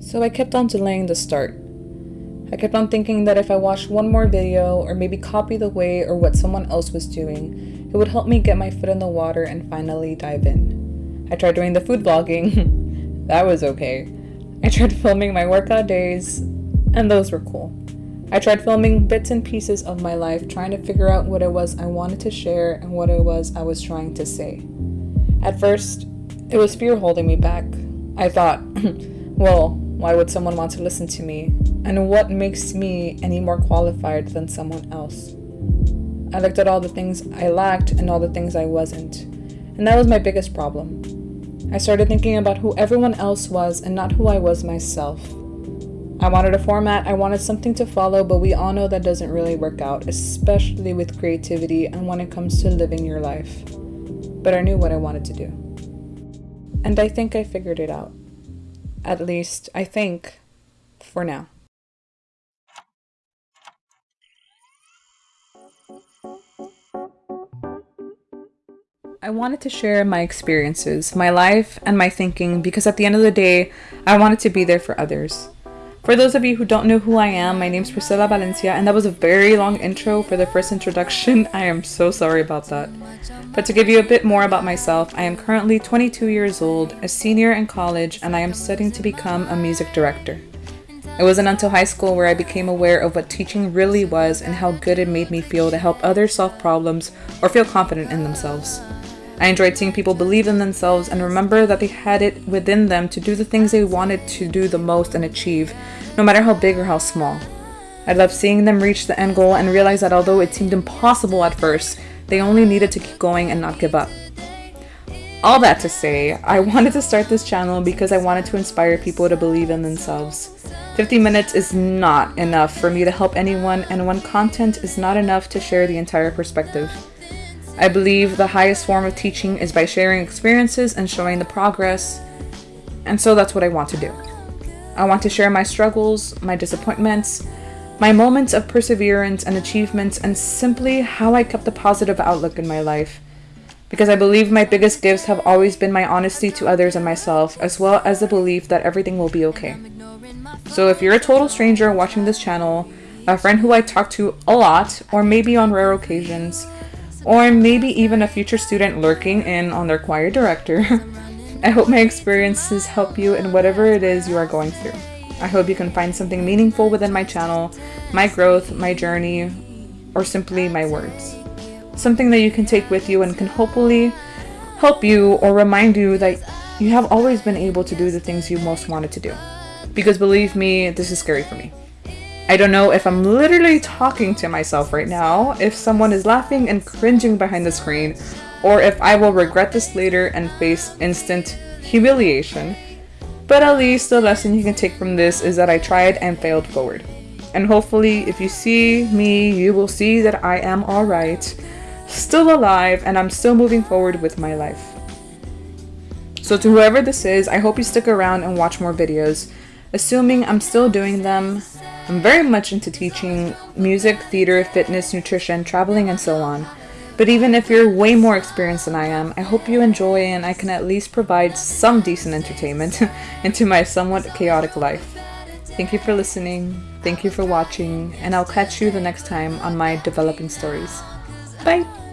So I kept on delaying the start. I kept on thinking that if I watched one more video or maybe copy the way or what someone else was doing, it would help me get my foot in the water and finally dive in. I tried doing the food vlogging. that was okay. I tried filming my workout days, and those were cool. I tried filming bits and pieces of my life, trying to figure out what it was I wanted to share and what it was I was trying to say. At first, it was fear holding me back. I thought, well, why would someone want to listen to me? And what makes me any more qualified than someone else? I looked at all the things I lacked and all the things I wasn't. And that was my biggest problem. I started thinking about who everyone else was and not who I was myself. I wanted a format, I wanted something to follow, but we all know that doesn't really work out, especially with creativity and when it comes to living your life. But I knew what I wanted to do. And I think I figured it out. At least, I think, for now. I wanted to share my experiences, my life, and my thinking because at the end of the day, I wanted to be there for others. For those of you who don't know who I am, my name is Priscilla Valencia, and that was a very long intro for the first introduction. I am so sorry about that. But to give you a bit more about myself, I am currently 22 years old, a senior in college, and I am studying to become a music director. It wasn't until high school where I became aware of what teaching really was and how good it made me feel to help others solve problems or feel confident in themselves. I enjoyed seeing people believe in themselves and remember that they had it within them to do the things they wanted to do the most and achieve, no matter how big or how small. I loved seeing them reach the end goal and realize that although it seemed impossible at first, they only needed to keep going and not give up. All that to say, I wanted to start this channel because I wanted to inspire people to believe in themselves. 50 minutes is not enough for me to help anyone and one content is not enough to share the entire perspective. I believe the highest form of teaching is by sharing experiences and showing the progress, and so that's what I want to do. I want to share my struggles, my disappointments, my moments of perseverance and achievements, and simply how I kept a positive outlook in my life. Because I believe my biggest gifts have always been my honesty to others and myself, as well as the belief that everything will be okay. So if you're a total stranger watching this channel, a friend who I talk to a lot, or maybe on rare occasions, or maybe even a future student lurking in on their choir director. I hope my experiences help you in whatever it is you are going through. I hope you can find something meaningful within my channel, my growth, my journey, or simply my words. Something that you can take with you and can hopefully help you or remind you that you have always been able to do the things you most wanted to do. Because believe me, this is scary for me. I don't know if I'm literally talking to myself right now, if someone is laughing and cringing behind the screen, or if I will regret this later and face instant humiliation. But at least the lesson you can take from this is that I tried and failed forward. And hopefully, if you see me, you will see that I am alright, still alive, and I'm still moving forward with my life. So to whoever this is, I hope you stick around and watch more videos. Assuming I'm still doing them, I'm very much into teaching music, theater, fitness, nutrition, traveling, and so on. But even if you're way more experienced than I am, I hope you enjoy and I can at least provide some decent entertainment into my somewhat chaotic life. Thank you for listening, thank you for watching, and I'll catch you the next time on my developing stories. Bye!